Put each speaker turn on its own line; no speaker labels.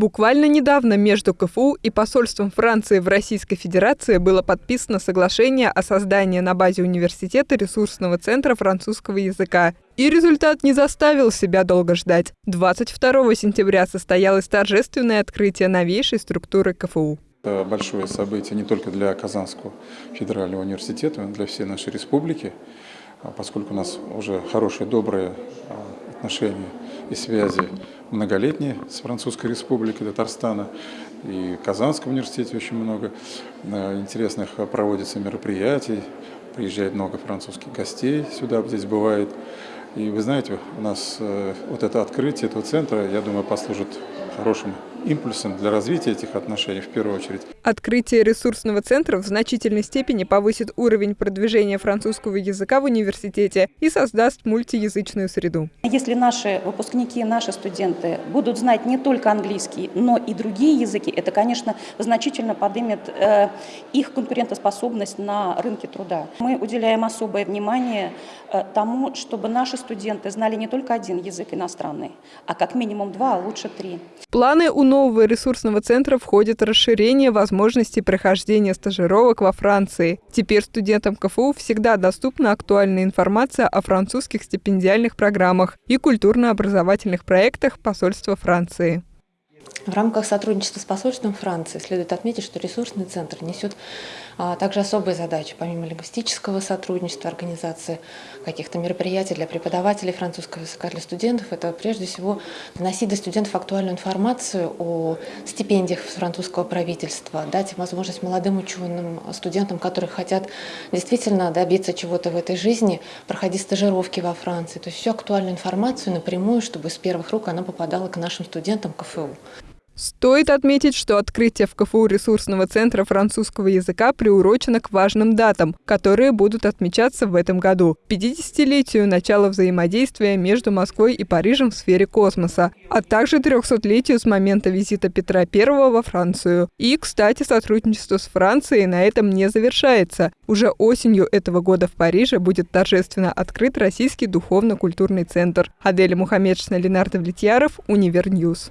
Буквально недавно между КФУ и посольством Франции в Российской Федерации было подписано соглашение о создании на базе университета ресурсного центра французского языка. И результат не заставил себя долго ждать. 22 сентября состоялось торжественное открытие новейшей структуры КФУ.
Это большое событие не только для Казанского федерального университета, но и для всей нашей республики, а поскольку у нас уже хорошие, добрые а, отношения и связи многолетние с Французской республикой Татарстана. И в Казанском университете очень много э, интересных проводится мероприятий. Приезжает много французских гостей сюда, здесь бывает. И вы знаете, у нас э, вот это открытие этого центра, я думаю, послужит хорошим импульсом для развития этих отношений в первую очередь.
Открытие ресурсного центра в значительной степени повысит уровень продвижения французского языка в университете и создаст мультиязычную среду.
Если наши выпускники, наши студенты будут знать не только английский, но и другие языки, это, конечно, значительно поднимет э, их конкурентоспособность на рынке труда. Мы уделяем особое внимание э, тому, чтобы наши студенты знали не только один язык иностранный, а как минимум два, а лучше три.
Планы у нового ресурсного центра входит расширение возможностей прохождения стажировок во Франции. Теперь студентам КФУ всегда доступна актуальная информация о французских стипендиальных программах и культурно-образовательных проектах посольства Франции.
В рамках сотрудничества с посольством Франции следует отметить, что ресурсный центр несет а, также особые задачи, помимо лингвистического сотрудничества, организации каких-то мероприятий для преподавателей французского языка, для студентов. Это прежде всего доносить до студентов актуальную информацию о стипендиях французского правительства, дать возможность молодым ученым, студентам, которые хотят действительно добиться чего-то в этой жизни, проходить стажировки во Франции. То есть всю актуальную информацию напрямую, чтобы с первых рук она попадала к нашим студентам КФУ.
Стоит отметить, что открытие в КФУ ресурсного центра французского языка приурочено к важным датам, которые будут отмечаться в этом году. 50-летию начала взаимодействия между Москвой и Парижем в сфере космоса, а также 300-летию с момента визита Петра I во Францию. И, кстати, сотрудничество с Францией на этом не завершается. Уже осенью этого года в Париже будет торжественно открыт Российский духовно-культурный центр. Аделя Мухаммедшина, Ленар Давлетьяров, Univer News.